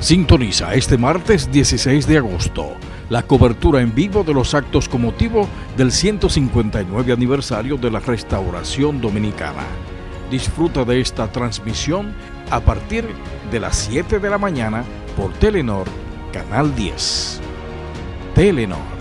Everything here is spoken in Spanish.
Sintoniza este martes 16 de agosto la cobertura en vivo de los actos con motivo del 159 aniversario de la Restauración Dominicana. Disfruta de esta transmisión a partir de las 7 de la mañana por Telenor, Canal 10. Telenor